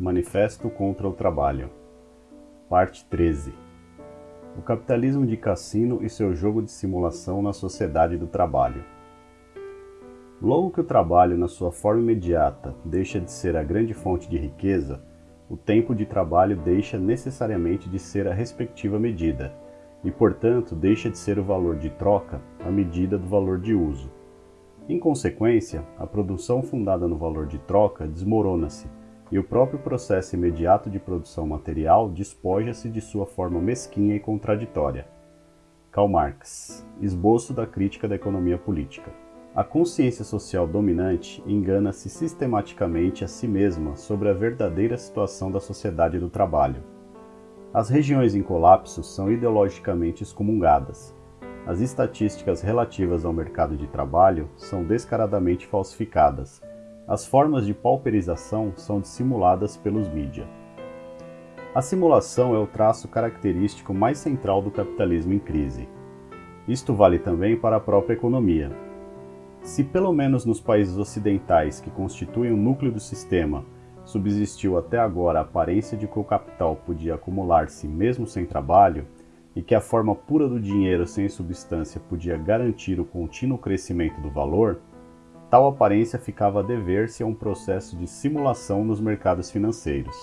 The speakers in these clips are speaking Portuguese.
Manifesto contra o Trabalho. Parte 13 O capitalismo de cassino e seu jogo de simulação na sociedade do trabalho. Logo que o trabalho, na sua forma imediata, deixa de ser a grande fonte de riqueza, o tempo de trabalho deixa necessariamente de ser a respectiva medida, e, portanto, deixa de ser o valor de troca a medida do valor de uso. Em consequência, a produção fundada no valor de troca desmorona-se e o próprio processo imediato de produção material despoja-se de sua forma mesquinha e contraditória. Karl Marx, Esboço da Crítica da Economia Política. A consciência social dominante engana-se sistematicamente a si mesma sobre a verdadeira situação da sociedade do trabalho. As regiões em colapso são ideologicamente excomungadas, as estatísticas relativas ao mercado de trabalho são descaradamente falsificadas. As formas de pauperização são dissimuladas pelos mídia. A simulação é o traço característico mais central do capitalismo em crise. Isto vale também para a própria economia. Se pelo menos nos países ocidentais que constituem o núcleo do sistema subsistiu até agora a aparência de que o capital podia acumular-se mesmo sem trabalho, e que a forma pura do dinheiro sem substância podia garantir o contínuo crescimento do valor, tal aparência ficava a dever-se a um processo de simulação nos mercados financeiros.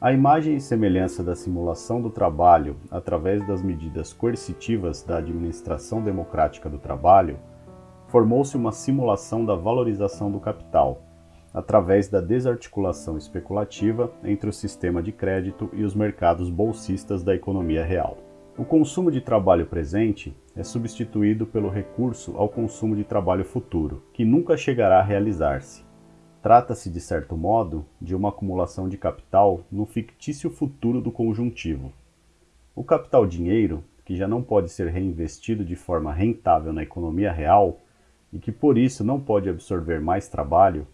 A imagem e semelhança da simulação do trabalho através das medidas coercitivas da administração democrática do trabalho formou-se uma simulação da valorização do capital, através da desarticulação especulativa entre o sistema de crédito e os mercados bolsistas da economia real. O consumo de trabalho presente é substituído pelo recurso ao consumo de trabalho futuro, que nunca chegará a realizar-se. Trata-se, de certo modo, de uma acumulação de capital no fictício futuro do conjuntivo. O capital dinheiro, que já não pode ser reinvestido de forma rentável na economia real e que por isso não pode absorver mais trabalho,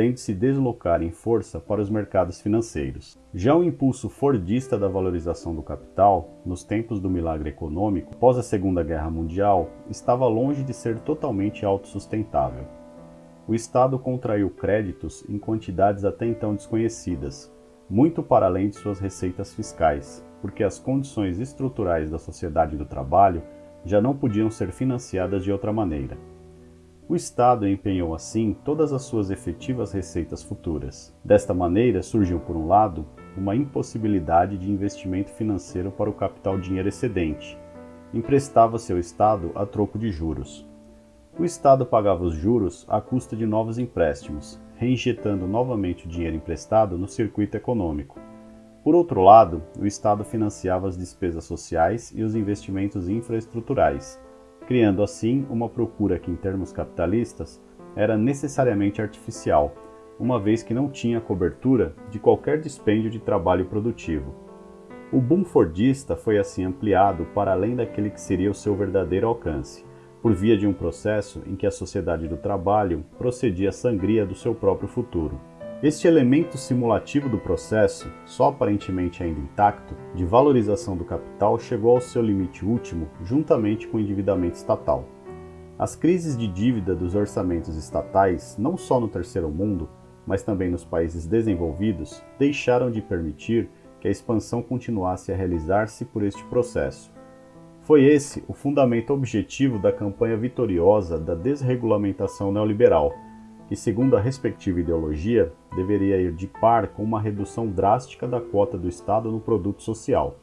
tem de se deslocar em força para os mercados financeiros. Já o impulso fordista da valorização do capital, nos tempos do milagre econômico, após a Segunda Guerra Mundial, estava longe de ser totalmente autossustentável. O Estado contraiu créditos em quantidades até então desconhecidas, muito para além de suas receitas fiscais, porque as condições estruturais da sociedade do trabalho já não podiam ser financiadas de outra maneira. O Estado empenhou assim todas as suas efetivas receitas futuras. Desta maneira, surgiu, por um lado, uma impossibilidade de investimento financeiro para o capital dinheiro excedente. Emprestava-se ao Estado a troco de juros. O Estado pagava os juros à custa de novos empréstimos, reinjetando novamente o dinheiro emprestado no circuito econômico. Por outro lado, o Estado financiava as despesas sociais e os investimentos infraestruturais, criando assim uma procura que, em termos capitalistas, era necessariamente artificial, uma vez que não tinha cobertura de qualquer dispêndio de trabalho produtivo. O boom fordista foi assim ampliado para além daquele que seria o seu verdadeiro alcance, por via de um processo em que a sociedade do trabalho procedia à sangria do seu próprio futuro. Este elemento simulativo do processo, só aparentemente ainda intacto, de valorização do capital chegou ao seu limite último juntamente com o endividamento estatal. As crises de dívida dos orçamentos estatais, não só no terceiro mundo, mas também nos países desenvolvidos, deixaram de permitir que a expansão continuasse a realizar-se por este processo. Foi esse o fundamento objetivo da campanha vitoriosa da desregulamentação neoliberal, que, segundo a respectiva ideologia, deveria ir de par com uma redução drástica da cota do Estado no produto social.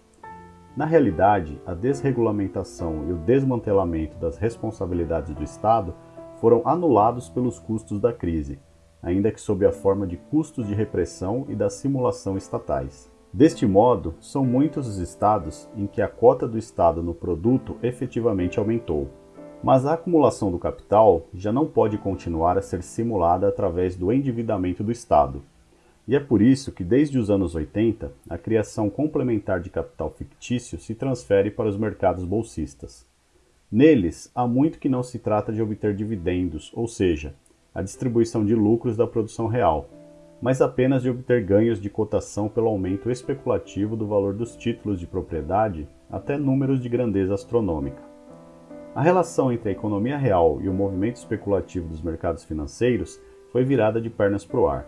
Na realidade, a desregulamentação e o desmantelamento das responsabilidades do Estado foram anulados pelos custos da crise, ainda que sob a forma de custos de repressão e da simulação estatais. Deste modo, são muitos os estados em que a cota do Estado no produto efetivamente aumentou. Mas a acumulação do capital já não pode continuar a ser simulada através do endividamento do Estado. E é por isso que, desde os anos 80, a criação complementar de capital fictício se transfere para os mercados bolsistas. Neles, há muito que não se trata de obter dividendos, ou seja, a distribuição de lucros da produção real, mas apenas de obter ganhos de cotação pelo aumento especulativo do valor dos títulos de propriedade até números de grandeza astronômica. A relação entre a economia real e o movimento especulativo dos mercados financeiros foi virada de pernas para o ar.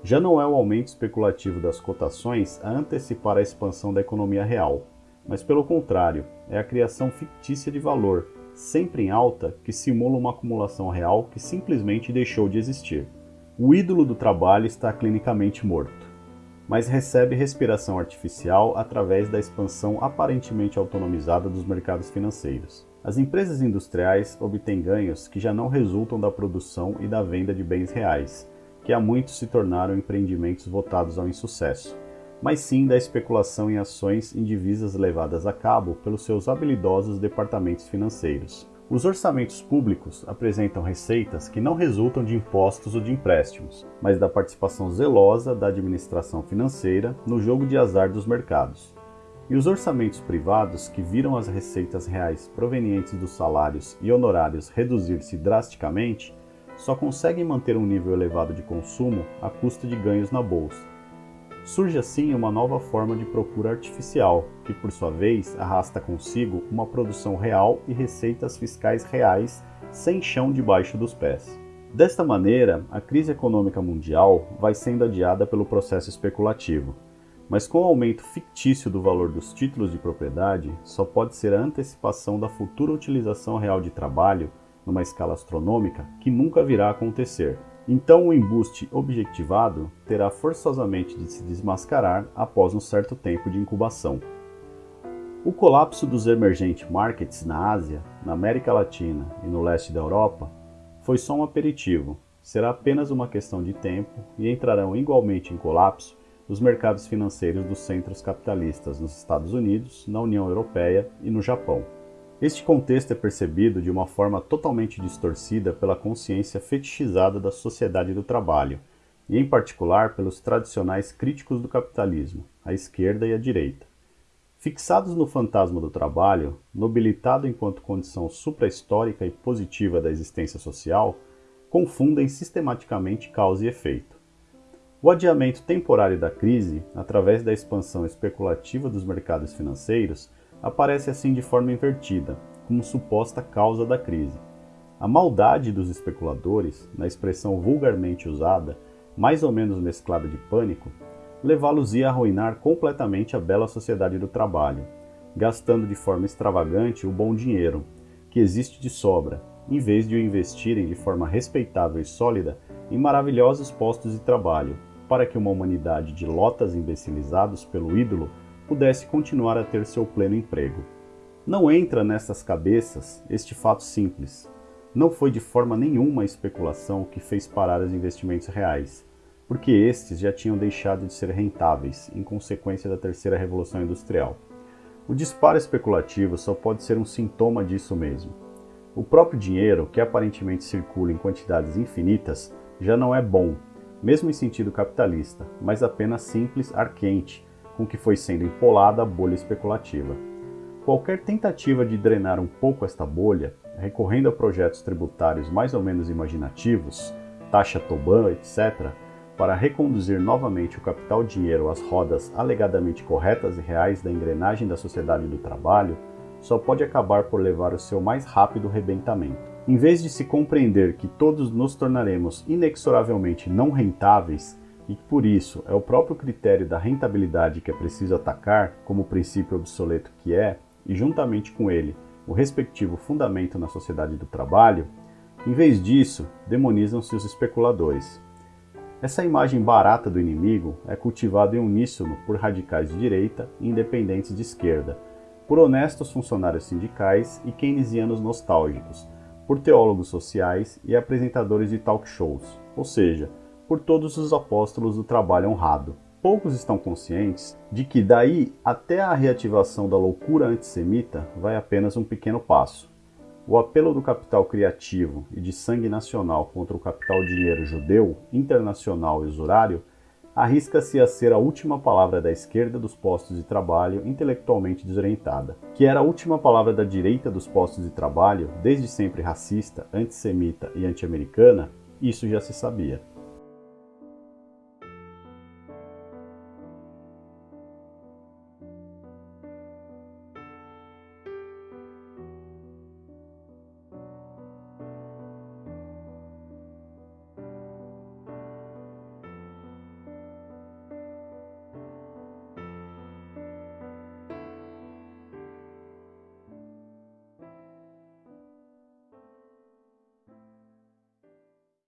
Já não é o aumento especulativo das cotações a antecipar a expansão da economia real, mas pelo contrário, é a criação fictícia de valor, sempre em alta, que simula uma acumulação real que simplesmente deixou de existir. O ídolo do trabalho está clinicamente morto, mas recebe respiração artificial através da expansão aparentemente autonomizada dos mercados financeiros. As empresas industriais obtêm ganhos que já não resultam da produção e da venda de bens reais, que há muito se tornaram empreendimentos votados ao insucesso, mas sim da especulação em ações em divisas levadas a cabo pelos seus habilidosos departamentos financeiros. Os orçamentos públicos apresentam receitas que não resultam de impostos ou de empréstimos, mas da participação zelosa da administração financeira no jogo de azar dos mercados. E os orçamentos privados, que viram as receitas reais provenientes dos salários e honorários reduzir-se drasticamente, só conseguem manter um nível elevado de consumo à custa de ganhos na bolsa. Surge assim uma nova forma de procura artificial, que por sua vez arrasta consigo uma produção real e receitas fiscais reais sem chão debaixo dos pés. Desta maneira, a crise econômica mundial vai sendo adiada pelo processo especulativo, mas com o aumento fictício do valor dos títulos de propriedade, só pode ser a antecipação da futura utilização real de trabalho numa escala astronômica que nunca virá a acontecer. Então o embuste objectivado terá forçosamente de se desmascarar após um certo tempo de incubação. O colapso dos emergent markets na Ásia, na América Latina e no leste da Europa foi só um aperitivo, será apenas uma questão de tempo e entrarão igualmente em colapso os mercados financeiros dos centros capitalistas nos Estados Unidos, na União Europeia e no Japão. Este contexto é percebido de uma forma totalmente distorcida pela consciência fetichizada da sociedade do trabalho, e em particular pelos tradicionais críticos do capitalismo, a esquerda e a direita. Fixados no fantasma do trabalho, nobilitado enquanto condição suprahistórica e positiva da existência social, confundem sistematicamente causa e efeito. O adiamento temporário da crise, através da expansão especulativa dos mercados financeiros, aparece assim de forma invertida, como suposta causa da crise. A maldade dos especuladores, na expressão vulgarmente usada, mais ou menos mesclada de pânico, levá-los-ia a arruinar completamente a bela sociedade do trabalho, gastando de forma extravagante o bom dinheiro, que existe de sobra, em vez de o investirem de forma respeitável e sólida em maravilhosos postos de trabalho, para que uma humanidade de lotas imbecilizados pelo ídolo pudesse continuar a ter seu pleno emprego. Não entra nessas cabeças este fato simples. Não foi de forma nenhuma a especulação que fez parar os investimentos reais, porque estes já tinham deixado de ser rentáveis em consequência da terceira revolução industrial. O disparo especulativo só pode ser um sintoma disso mesmo. O próprio dinheiro, que aparentemente circula em quantidades infinitas, já não é bom, mesmo em sentido capitalista, mas apenas simples ar quente, com que foi sendo empolada a bolha especulativa. Qualquer tentativa de drenar um pouco esta bolha, recorrendo a projetos tributários mais ou menos imaginativos, taxa Toban, etc., para reconduzir novamente o capital-dinheiro às rodas alegadamente corretas e reais da engrenagem da sociedade do trabalho, só pode acabar por levar o seu mais rápido rebentamento. Em vez de se compreender que todos nos tornaremos inexoravelmente não rentáveis e que por isso é o próprio critério da rentabilidade que é preciso atacar como princípio obsoleto que é, e juntamente com ele o respectivo fundamento na sociedade do trabalho, em vez disso, demonizam-se os especuladores. Essa imagem barata do inimigo é cultivada em uníssono por radicais de direita e independentes de esquerda, por honestos funcionários sindicais e keynesianos nostálgicos, por teólogos sociais e apresentadores de talk shows, ou seja, por todos os apóstolos do trabalho honrado. Poucos estão conscientes de que daí até a reativação da loucura antissemita vai apenas um pequeno passo. O apelo do capital criativo e de sangue nacional contra o capital dinheiro judeu, internacional e usurário arrisca-se a ser a última palavra da esquerda dos postos de trabalho intelectualmente desorientada, que era a última palavra da direita dos postos de trabalho, desde sempre racista, antissemita e anti-americana, isso já se sabia.